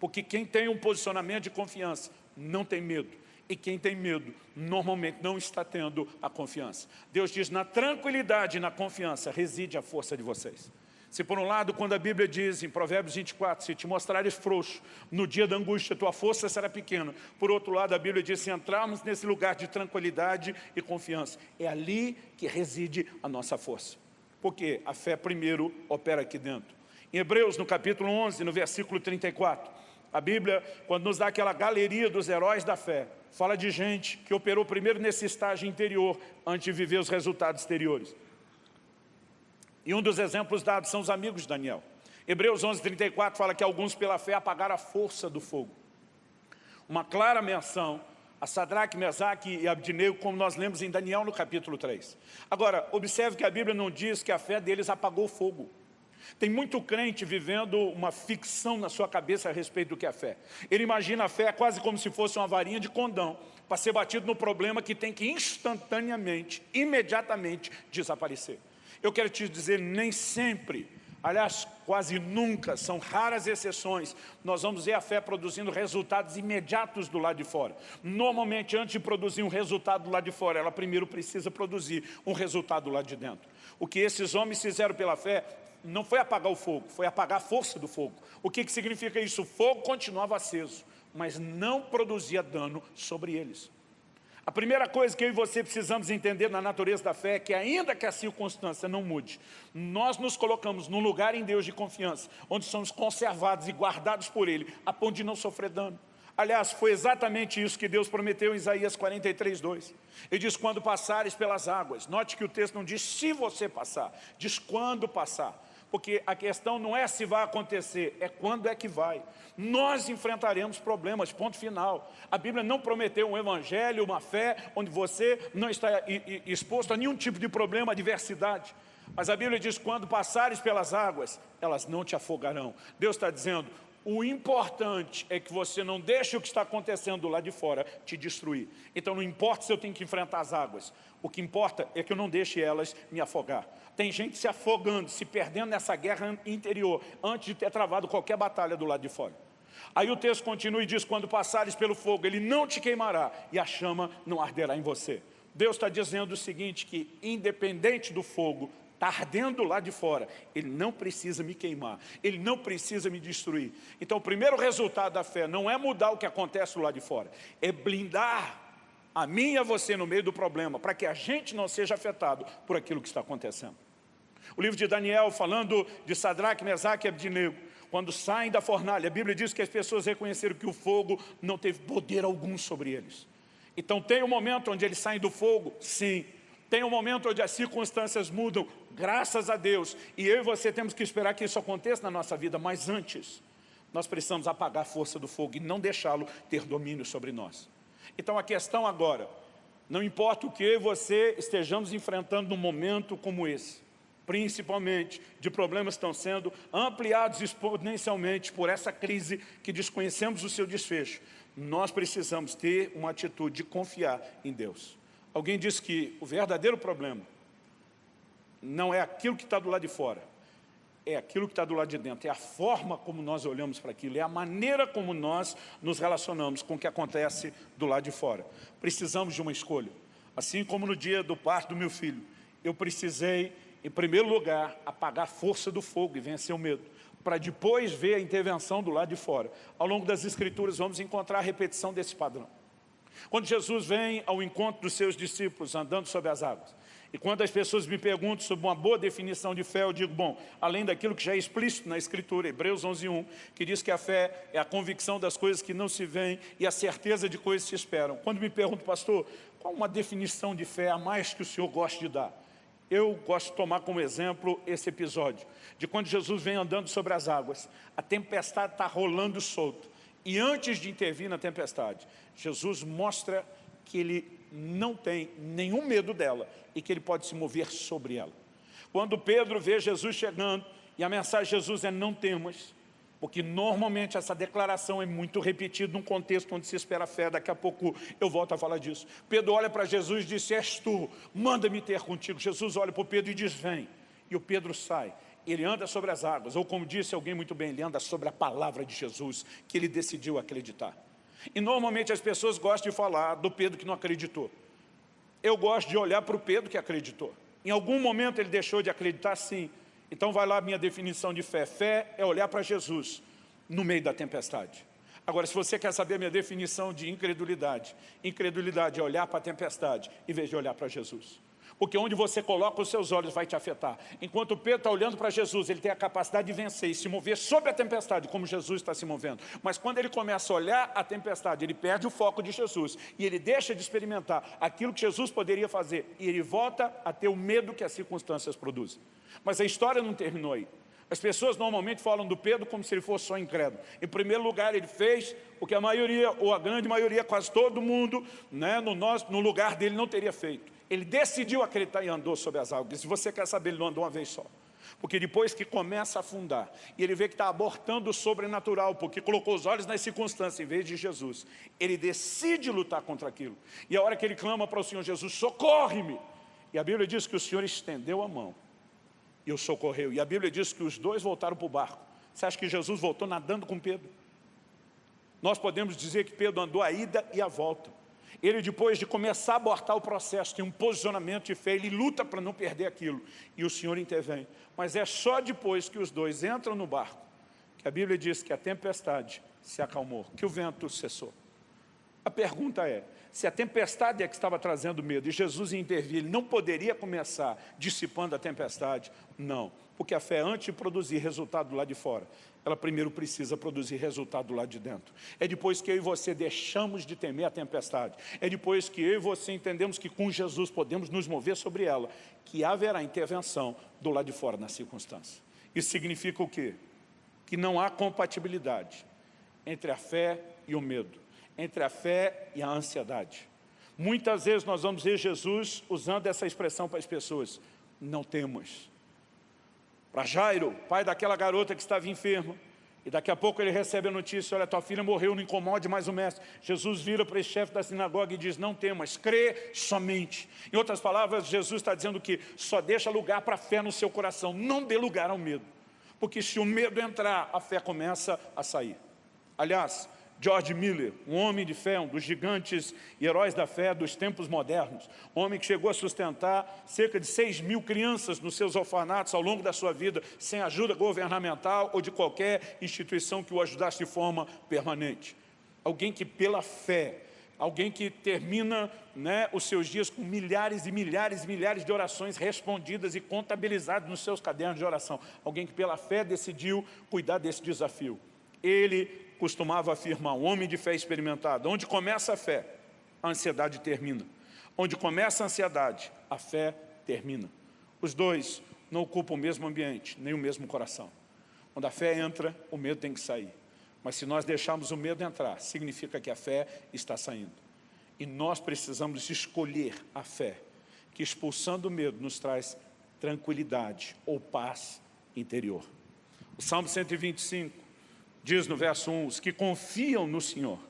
Porque quem tem um posicionamento de confiança não tem medo. E quem tem medo, normalmente não está tendo a confiança. Deus diz, na tranquilidade e na confiança reside a força de vocês. Se por um lado, quando a Bíblia diz em Provérbios 24, se te mostrares frouxo, no dia da angústia tua força será pequena. Por outro lado, a Bíblia diz, se entrarmos nesse lugar de tranquilidade e confiança, é ali que reside a nossa força. Porque a fé primeiro opera aqui dentro. Em Hebreus, no capítulo 11, no versículo 34, a Bíblia, quando nos dá aquela galeria dos heróis da fé, fala de gente que operou primeiro nesse estágio interior, antes de viver os resultados exteriores. E um dos exemplos dados são os amigos de Daniel. Hebreus 11, 34 fala que alguns pela fé apagaram a força do fogo. Uma clara menção a Sadraque, Mesaque e Abdinego, como nós lemos em Daniel no capítulo 3. Agora, observe que a Bíblia não diz que a fé deles apagou o fogo. Tem muito crente vivendo uma ficção na sua cabeça a respeito do que é fé. Ele imagina a fé quase como se fosse uma varinha de condão para ser batido no problema que tem que instantaneamente, imediatamente desaparecer. Eu quero te dizer, nem sempre, aliás, quase nunca, são raras exceções, nós vamos ver a fé produzindo resultados imediatos do lado de fora. Normalmente, antes de produzir um resultado do lado de fora, ela primeiro precisa produzir um resultado do lado de dentro. O que esses homens fizeram pela fé não foi apagar o fogo, foi apagar a força do fogo. O que, que significa isso? O fogo continuava aceso, mas não produzia dano sobre eles. A primeira coisa que eu e você precisamos entender na natureza da fé é que ainda que a circunstância não mude, nós nos colocamos num lugar em Deus de confiança, onde somos conservados e guardados por Ele, a ponto de não sofrer dano. Aliás, foi exatamente isso que Deus prometeu em Isaías 43, 2. Ele diz, quando passares pelas águas. Note que o texto não diz se você passar, diz quando passar porque a questão não é se vai acontecer, é quando é que vai. Nós enfrentaremos problemas, ponto final. A Bíblia não prometeu um evangelho, uma fé, onde você não está exposto a nenhum tipo de problema, adversidade. Mas a Bíblia diz, quando passares pelas águas, elas não te afogarão. Deus está dizendo, O importante é que você não deixe o que está acontecendo lá de fora te destruir. Então não importa se eu tenho que enfrentar as águas. O que importa é que eu não deixe elas me afogar. Tem gente se afogando, se perdendo nessa guerra interior, antes de ter travado qualquer batalha do lado de fora. Aí o texto continua e diz, quando passares pelo fogo, ele não te queimará e a chama não arderá em você. Deus está dizendo o seguinte, que independente do fogo, está ardendo lá de fora, ele não precisa me queimar, ele não precisa me destruir. Então o primeiro resultado da fé não é mudar o que acontece lá de fora, é blindar a mim e a você no meio do problema, para que a gente não seja afetado por aquilo que está acontecendo. O livro de Daniel, falando de Sadraque, Mesaque e Abdinego, quando saem da fornalha, a Bíblia diz que as pessoas reconheceram que o fogo não teve poder algum sobre eles. Então tem um momento onde eles saem do fogo, sim, tem um momento onde as circunstâncias mudam, graças a Deus. E eu e você temos que esperar que isso aconteça na nossa vida, mas antes, nós precisamos apagar a força do fogo e não deixá-lo ter domínio sobre nós. Então a questão agora, não importa o que eu e você estejamos enfrentando num momento como esse, principalmente de problemas que estão sendo ampliados exponencialmente por essa crise que desconhecemos o seu desfecho, nós precisamos ter uma atitude de confiar em Deus. Alguém disse que o verdadeiro problema não é aquilo que está do lado de fora, é aquilo que está do lado de dentro, é a forma como nós olhamos para aquilo, é a maneira como nós nos relacionamos com o que acontece do lado de fora. Precisamos de uma escolha. Assim como no dia do parto do meu filho, eu precisei, em primeiro lugar, apagar a força do fogo e vencer o medo, para depois ver a intervenção do lado de fora. Ao longo das Escrituras vamos encontrar a repetição desse padrão. Quando Jesus vem ao encontro dos seus discípulos andando sobre as águas, e quando as pessoas me perguntam sobre uma boa definição de fé, eu digo, bom, além daquilo que já é explícito na Escritura, Hebreus 11.1, que diz que a fé é a convicção das coisas que não se veem e a certeza de coisas que se esperam. Quando me perguntam, pastor, qual uma definição de fé a mais que o senhor gosta de dar? Eu gosto de tomar como exemplo esse episódio, de quando Jesus vem andando sobre as águas, a tempestade está rolando solto, e antes de intervir na tempestade, Jesus mostra que ele não tem nenhum medo dela e que ele pode se mover sobre ela. Quando Pedro vê Jesus chegando, e a mensagem de Jesus é não temas, porque normalmente essa declaração é muito repetida num contexto onde se espera fé, daqui a pouco eu volto a falar disso. Pedro olha para Jesus e diz, és tu, manda-me ter contigo. Jesus olha para o Pedro e diz, vem. E o Pedro sai ele anda sobre as águas, ou como disse alguém muito bem, ele anda sobre a palavra de Jesus, que ele decidiu acreditar. E normalmente as pessoas gostam de falar do Pedro que não acreditou. Eu gosto de olhar para o Pedro que acreditou. Em algum momento ele deixou de acreditar, sim. Então vai lá a minha definição de fé. Fé é olhar para Jesus no meio da tempestade. Agora, se você quer saber a minha definição de incredulidade, incredulidade é olhar para a tempestade em vez de olhar para Jesus porque onde você coloca os seus olhos vai te afetar. Enquanto Pedro está olhando para Jesus, ele tem a capacidade de vencer e se mover sobre a tempestade, como Jesus está se movendo. Mas quando ele começa a olhar a tempestade, ele perde o foco de Jesus e ele deixa de experimentar aquilo que Jesus poderia fazer e ele volta a ter o medo que as circunstâncias produzem. Mas a história não terminou aí. As pessoas normalmente falam do Pedro como se ele fosse só incrédulo. Em primeiro lugar, ele fez o que a maioria, ou a grande maioria, quase todo mundo, né, no, nosso, no lugar dele não teria feito. Ele decidiu acreditar e andou sobre as águas. Se você quer saber, ele não andou uma vez só. Porque depois que começa a afundar, e ele vê que está abortando o sobrenatural, porque colocou os olhos nas circunstâncias em vez de Jesus, ele decide lutar contra aquilo. E a hora que ele clama para o Senhor Jesus, socorre-me! E a Bíblia diz que o Senhor estendeu a mão e o socorreu. E a Bíblia diz que os dois voltaram para o barco. Você acha que Jesus voltou nadando com Pedro? Nós podemos dizer que Pedro andou a ida e a volta. Ele, depois de começar a abortar o processo, tem um posicionamento de fé, ele luta para não perder aquilo. E o Senhor intervém. Mas é só depois que os dois entram no barco, que a Bíblia diz que a tempestade se acalmou, que o vento cessou. A pergunta é, se a tempestade é que estava trazendo medo e Jesus intervir, ele não poderia começar dissipando a tempestade? Não, porque a fé antes de produzir resultado lá de fora, ela primeiro precisa produzir resultado lá de dentro. É depois que eu e você deixamos de temer a tempestade, é depois que eu e você entendemos que com Jesus podemos nos mover sobre ela, que haverá intervenção do lado de fora na circunstância. Isso significa o quê? Que não há compatibilidade entre a fé e o medo entre a fé e a ansiedade. Muitas vezes nós vamos ver Jesus usando essa expressão para as pessoas, não temos. Para Jairo, pai daquela garota que estava enferma, E daqui a pouco ele recebe a notícia, olha, tua filha morreu, não incomode mais o mestre. Jesus vira para esse chefe da sinagoga e diz, não temas, crê somente. Em outras palavras, Jesus está dizendo que só deixa lugar para a fé no seu coração, não dê lugar ao medo. Porque se o medo entrar, a fé começa a sair. Aliás, George Miller, um homem de fé, um dos gigantes e heróis da fé dos tempos modernos, homem que chegou a sustentar cerca de 6 mil crianças nos seus orfanatos ao longo da sua vida, sem ajuda governamental ou de qualquer instituição que o ajudasse de forma permanente. Alguém que pela fé, alguém que termina né, os seus dias com milhares e milhares e milhares de orações respondidas e contabilizadas nos seus cadernos de oração. Alguém que pela fé decidiu cuidar desse desafio. Ele costumava afirmar, um homem de fé experimentado, onde começa a fé, a ansiedade termina. Onde começa a ansiedade, a fé termina. Os dois não ocupam o mesmo ambiente, nem o mesmo coração. Quando a fé entra, o medo tem que sair. Mas se nós deixarmos o medo entrar, significa que a fé está saindo. E nós precisamos escolher a fé, que expulsando o medo nos traz tranquilidade ou paz interior. O Salmo 125 Diz no verso 1, os que confiam no Senhor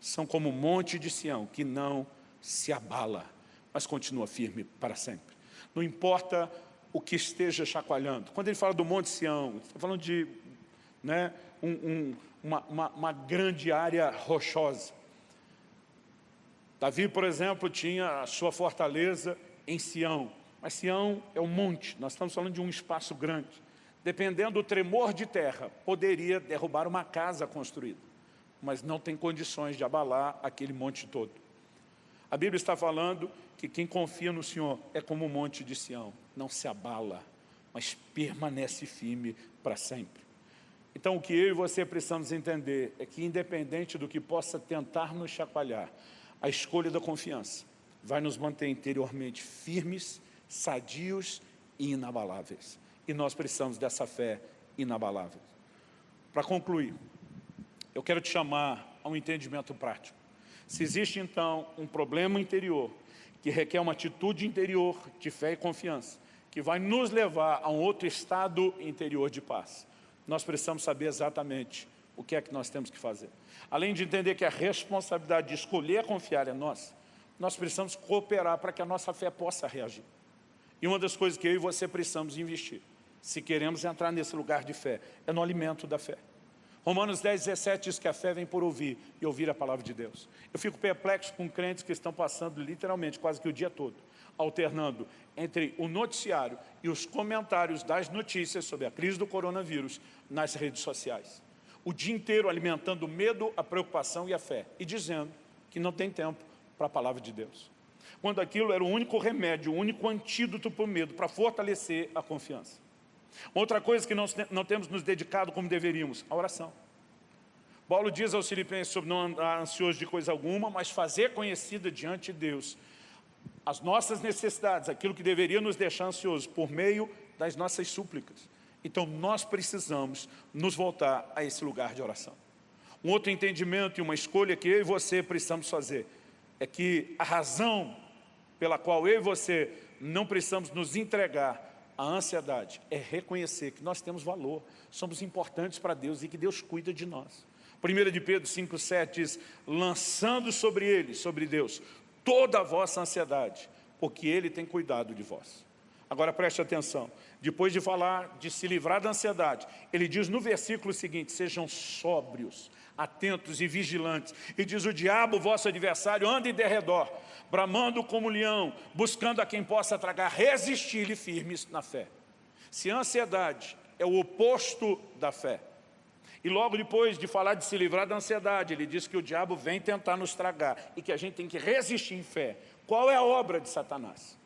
são como o monte de Sião, que não se abala, mas continua firme para sempre. Não importa o que esteja chacoalhando. Quando ele fala do monte Sião, está falando de né, um, um, uma, uma, uma grande área rochosa. Davi, por exemplo, tinha a sua fortaleza em Sião, mas Sião é um monte, nós estamos falando de um espaço grande dependendo do tremor de terra, poderia derrubar uma casa construída, mas não tem condições de abalar aquele monte todo. A Bíblia está falando que quem confia no Senhor é como o monte de Sião, não se abala, mas permanece firme para sempre. Então o que eu e você precisamos entender é que independente do que possa tentar nos chacoalhar, a escolha da confiança vai nos manter interiormente firmes, sadios e inabaláveis. E nós precisamos dessa fé inabalável. Para concluir, eu quero te chamar a um entendimento prático. Se existe, então, um problema interior que requer uma atitude interior de fé e confiança, que vai nos levar a um outro estado interior de paz, nós precisamos saber exatamente o que é que nós temos que fazer. Além de entender que a responsabilidade de escolher confiar é nossa, nós precisamos cooperar para que a nossa fé possa reagir. E uma das coisas que eu e você precisamos investir se queremos entrar nesse lugar de fé, é no alimento da fé. Romanos 10, 17 diz que a fé vem por ouvir e ouvir a palavra de Deus. Eu fico perplexo com crentes que estão passando literalmente quase que o dia todo, alternando entre o noticiário e os comentários das notícias sobre a crise do coronavírus nas redes sociais. O dia inteiro alimentando o medo, a preocupação e a fé e dizendo que não tem tempo para a palavra de Deus. Quando aquilo era o único remédio, o único antídoto para o medo, para fortalecer a confiança. Outra coisa que nós não temos nos dedicado como deveríamos, a oração. Paulo diz aos filipenses sobre não andar ansioso de coisa alguma, mas fazer conhecida diante de Deus as nossas necessidades, aquilo que deveria nos deixar ansiosos, por meio das nossas súplicas. Então nós precisamos nos voltar a esse lugar de oração. Um outro entendimento e uma escolha que eu e você precisamos fazer é que a razão pela qual eu e você não precisamos nos entregar a ansiedade é reconhecer que nós temos valor, somos importantes para Deus e que Deus cuida de nós. 1 de Pedro 5,7 diz, lançando sobre ele, sobre Deus, toda a vossa ansiedade, porque Ele tem cuidado de vós. Agora preste atenção, depois de falar de se livrar da ansiedade, ele diz no versículo seguinte, sejam sóbrios, atentos e vigilantes. E diz o diabo, vosso adversário, anda em derredor, bramando como leão, buscando a quem possa tragar, resistir-lhe firmes na fé. Se a ansiedade é o oposto da fé, e logo depois de falar de se livrar da ansiedade, ele diz que o diabo vem tentar nos tragar e que a gente tem que resistir em fé. Qual é a obra de Satanás?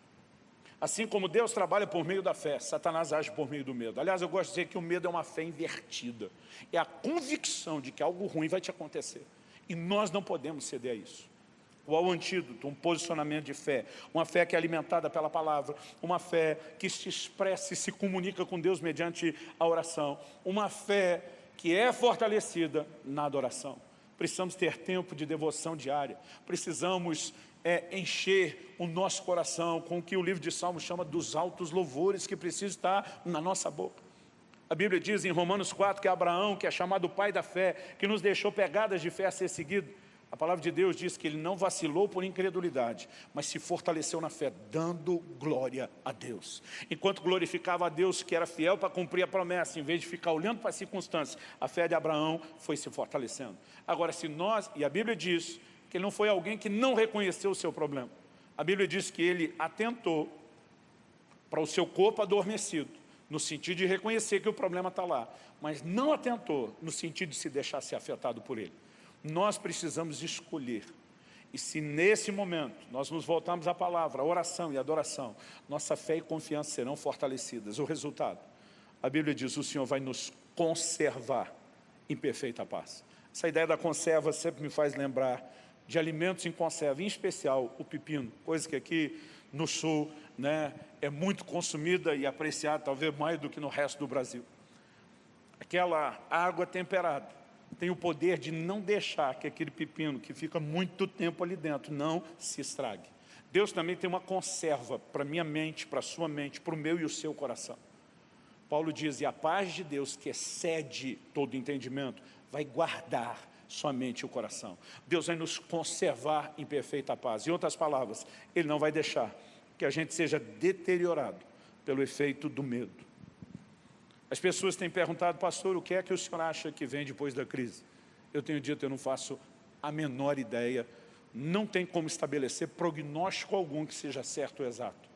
Assim como Deus trabalha por meio da fé, Satanás age por meio do medo. Aliás, eu gosto de dizer que o medo é uma fé invertida. É a convicção de que algo ruim vai te acontecer. E nós não podemos ceder a isso. Qual o antídoto? Um posicionamento de fé. Uma fé que é alimentada pela palavra. Uma fé que se expressa e se comunica com Deus mediante a oração. Uma fé que é fortalecida na adoração. Precisamos ter tempo de devoção diária. Precisamos é, encher o nosso coração com o que o livro de Salmos chama dos altos louvores que precisam estar na nossa boca. A Bíblia diz em Romanos 4 que Abraão, que é chamado pai da fé, que nos deixou pegadas de fé a ser seguido, a palavra de Deus diz que ele não vacilou por incredulidade, mas se fortaleceu na fé, dando glória a Deus. Enquanto glorificava a Deus, que era fiel para cumprir a promessa, em vez de ficar olhando para as circunstâncias, a fé de Abraão foi se fortalecendo. Agora, se nós, e a Bíblia diz que ele não foi alguém que não reconheceu o seu problema. A Bíblia diz que ele atentou para o seu corpo adormecido, no sentido de reconhecer que o problema está lá, mas não atentou no sentido de se deixar ser afetado por ele. Nós precisamos escolher. E se nesse momento nós nos voltarmos à palavra, a oração e adoração, nossa fé e confiança serão fortalecidas. O resultado, a Bíblia diz, o Senhor vai nos conservar em perfeita paz. Essa ideia da conserva sempre me faz lembrar de alimentos em conserva, em especial o pepino, coisa que aqui no sul né, é muito consumida e apreciada, talvez mais do que no resto do Brasil. Aquela água temperada, tem o poder de não deixar que aquele pepino que fica muito tempo ali dentro não se estrague. Deus também tem uma conserva para minha mente, para sua mente, para o meu e o seu coração. Paulo diz, e a paz de Deus que excede todo entendimento, vai guardar somente o coração. Deus vai nos conservar em perfeita paz. Em outras palavras, Ele não vai deixar que a gente seja deteriorado pelo efeito do medo. As pessoas têm perguntado, pastor, o que é que o senhor acha que vem depois da crise? Eu tenho dito, eu não faço a menor ideia, não tem como estabelecer prognóstico algum que seja certo ou exato.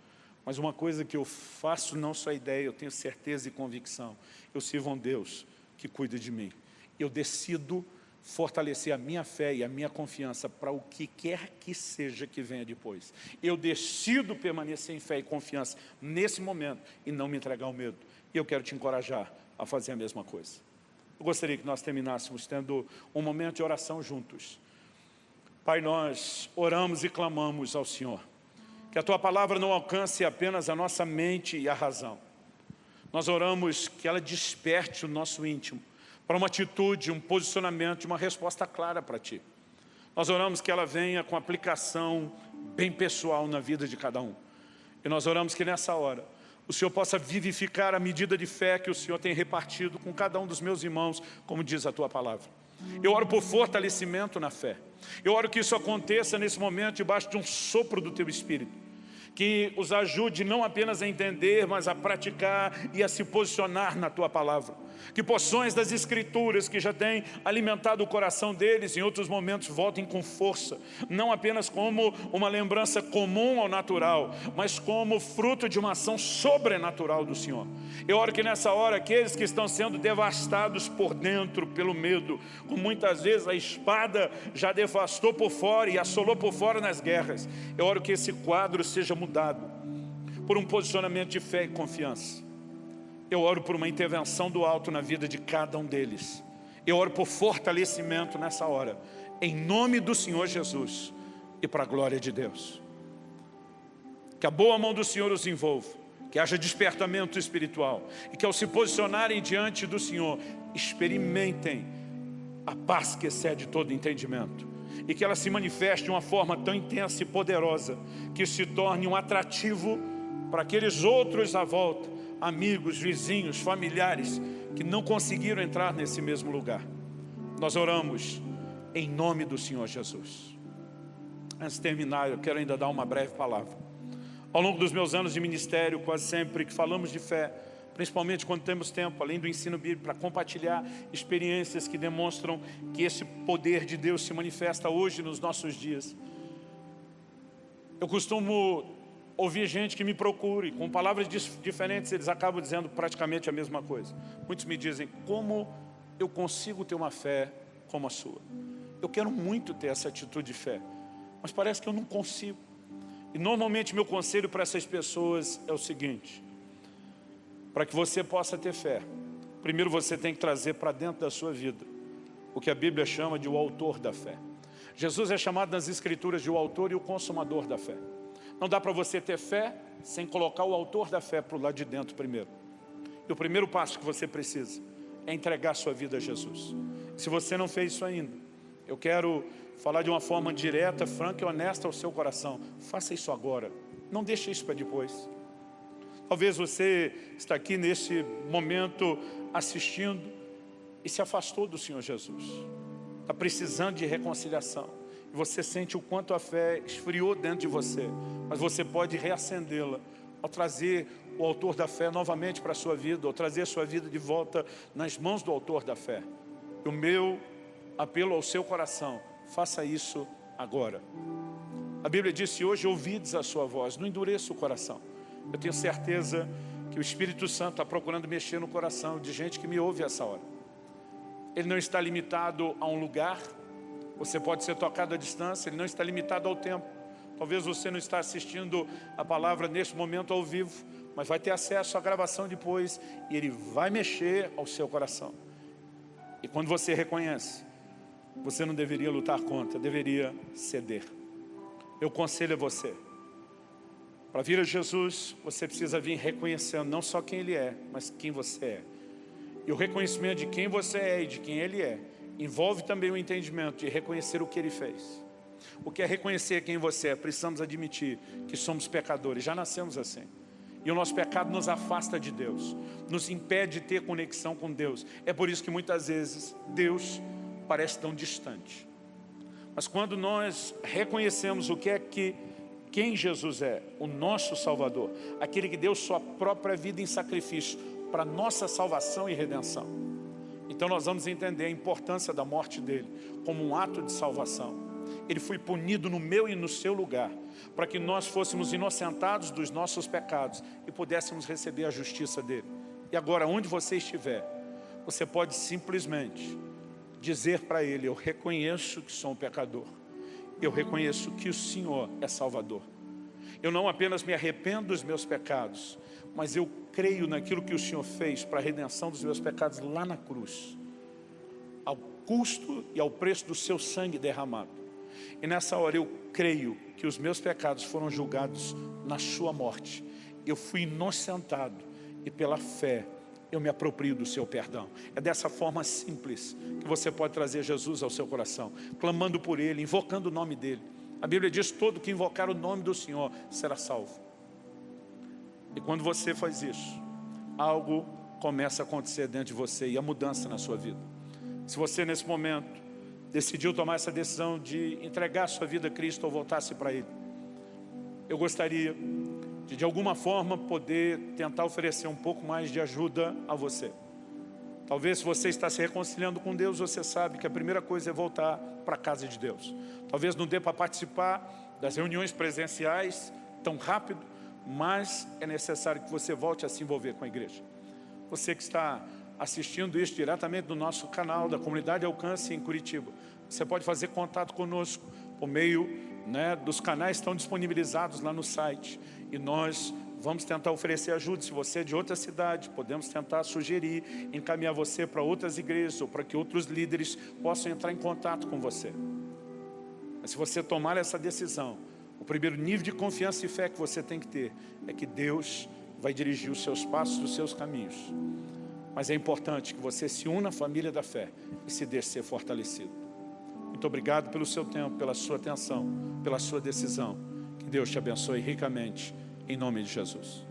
Mas uma coisa que eu faço não só ideia, eu tenho certeza e convicção. Eu sirvo a um Deus que cuida de mim. Eu decido fortalecer a minha fé e a minha confiança para o que quer que seja que venha depois. Eu decido permanecer em fé e confiança nesse momento e não me entregar ao medo. E eu quero te encorajar a fazer a mesma coisa. Eu gostaria que nós terminássemos tendo um momento de oração juntos. Pai, nós oramos e clamamos ao Senhor. Que a Tua palavra não alcance apenas a nossa mente e a razão. Nós oramos que ela desperte o nosso íntimo para uma atitude, um posicionamento, uma resposta clara para Ti. Nós oramos que ela venha com aplicação bem pessoal na vida de cada um. E nós oramos que nessa hora o Senhor possa vivificar a medida de fé que o Senhor tem repartido com cada um dos meus irmãos, como diz a Tua palavra. Eu oro por fortalecimento na fé. Eu oro que isso aconteça nesse momento debaixo de um sopro do Teu Espírito. Que os ajude não apenas a entender, mas a praticar e a se posicionar na Tua palavra que porções das Escrituras que já têm alimentado o coração deles, em outros momentos voltem com força, não apenas como uma lembrança comum ao natural, mas como fruto de uma ação sobrenatural do Senhor. Eu oro que nessa hora, aqueles que estão sendo devastados por dentro, pelo medo, como muitas vezes a espada já devastou por fora e assolou por fora nas guerras, eu oro que esse quadro seja mudado por um posicionamento de fé e confiança eu oro por uma intervenção do alto na vida de cada um deles. Eu oro por fortalecimento nessa hora, em nome do Senhor Jesus e para a glória de Deus. Que a boa mão do Senhor os envolva, que haja despertamento espiritual e que ao se posicionarem diante do Senhor, experimentem a paz que excede todo entendimento e que ela se manifeste de uma forma tão intensa e poderosa que se torne um atrativo para aqueles outros à volta amigos, vizinhos, familiares que não conseguiram entrar nesse mesmo lugar. Nós oramos em nome do Senhor Jesus. Antes de terminar, eu quero ainda dar uma breve palavra. Ao longo dos meus anos de ministério, quase sempre que falamos de fé, principalmente quando temos tempo, além do ensino bíblico, para compartilhar experiências que demonstram que esse poder de Deus se manifesta hoje nos nossos dias. Eu costumo ouvir gente que me procure, com palavras diferentes, eles acabam dizendo praticamente a mesma coisa. Muitos me dizem, como eu consigo ter uma fé como a sua? Eu quero muito ter essa atitude de fé, mas parece que eu não consigo. E normalmente meu conselho para essas pessoas é o seguinte, para que você possa ter fé, primeiro você tem que trazer para dentro da sua vida o que a Bíblia chama de o autor da fé. Jesus é chamado nas escrituras de o autor e o consumador da fé. Não dá para você ter fé sem colocar o autor da fé para o lado de dentro primeiro. E o primeiro passo que você precisa é entregar sua vida a Jesus. Se você não fez isso ainda, eu quero falar de uma forma direta, franca e honesta ao seu coração. Faça isso agora. Não deixe isso para depois. Talvez você está aqui nesse momento assistindo e se afastou do Senhor Jesus. Está precisando de reconciliação. Você sente o quanto a fé esfriou dentro de você. Mas você pode reacendê-la ao trazer o autor da fé novamente para a sua vida, ou trazer a sua vida de volta nas mãos do autor da fé. E o meu apelo ao seu coração, faça isso agora. A Bíblia diz, hoje ouvides a sua voz, não endureça o coração. Eu tenho certeza que o Espírito Santo está procurando mexer no coração de gente que me ouve essa hora. Ele não está limitado a um lugar, você pode ser tocado à distância, ele não está limitado ao tempo. Talvez você não está assistindo a palavra neste momento ao vivo, mas vai ter acesso à gravação depois e ele vai mexer ao seu coração. E quando você reconhece, você não deveria lutar contra, deveria ceder. Eu conselho a você, para vir a Jesus, você precisa vir reconhecendo não só quem Ele é, mas quem você é. E o reconhecimento de quem você é e de quem Ele é, envolve também o entendimento de reconhecer o que Ele fez. O que é reconhecer quem você é? Precisamos admitir que somos pecadores, já nascemos assim. E o nosso pecado nos afasta de Deus, nos impede de ter conexão com Deus. É por isso que muitas vezes Deus parece tão distante. Mas quando nós reconhecemos o que é que quem Jesus é, o nosso Salvador, aquele que deu sua própria vida em sacrifício para nossa salvação e redenção. Então nós vamos entender a importância da morte dele como um ato de salvação. Ele foi punido no meu e no seu lugar, para que nós fôssemos inocentados dos nossos pecados e pudéssemos receber a justiça dele. E agora, onde você estiver, você pode simplesmente dizer para ele, eu reconheço que sou um pecador, eu reconheço que o Senhor é Salvador. Eu não apenas me arrependo dos meus pecados, mas eu creio naquilo que o Senhor fez para a redenção dos meus pecados lá na cruz, ao custo e ao preço do seu sangue derramado. E nessa hora eu creio que os meus pecados foram julgados na sua morte. Eu fui inocentado e pela fé eu me aproprio do seu perdão. É dessa forma simples que você pode trazer Jesus ao seu coração, clamando por Ele, invocando o nome dEle. A Bíblia diz, todo que invocar o nome do Senhor será salvo. E quando você faz isso, algo começa a acontecer dentro de você e a mudança na sua vida. Se você nesse momento decidiu tomar essa decisão de entregar sua vida a Cristo ou voltar-se para Ele. Eu gostaria de, de alguma forma, poder tentar oferecer um pouco mais de ajuda a você. Talvez se você está se reconciliando com Deus, você sabe que a primeira coisa é voltar para a casa de Deus. Talvez não dê para participar das reuniões presenciais tão rápido, mas é necessário que você volte a se envolver com a igreja. Você que está assistindo isso diretamente do nosso canal da Comunidade Alcance em Curitiba. Você pode fazer contato conosco por meio né, dos canais que estão disponibilizados lá no site. E nós vamos tentar oferecer ajuda. Se você é de outra cidade, podemos tentar sugerir, encaminhar você para outras igrejas ou para que outros líderes possam entrar em contato com você. Mas se você tomar essa decisão, o primeiro nível de confiança e fé que você tem que ter é que Deus vai dirigir os seus passos, os seus caminhos. Mas é importante que você se una à família da fé e se deixe ser fortalecido. Muito obrigado pelo seu tempo, pela sua atenção, pela sua decisão. Deus te abençoe ricamente, em nome de Jesus.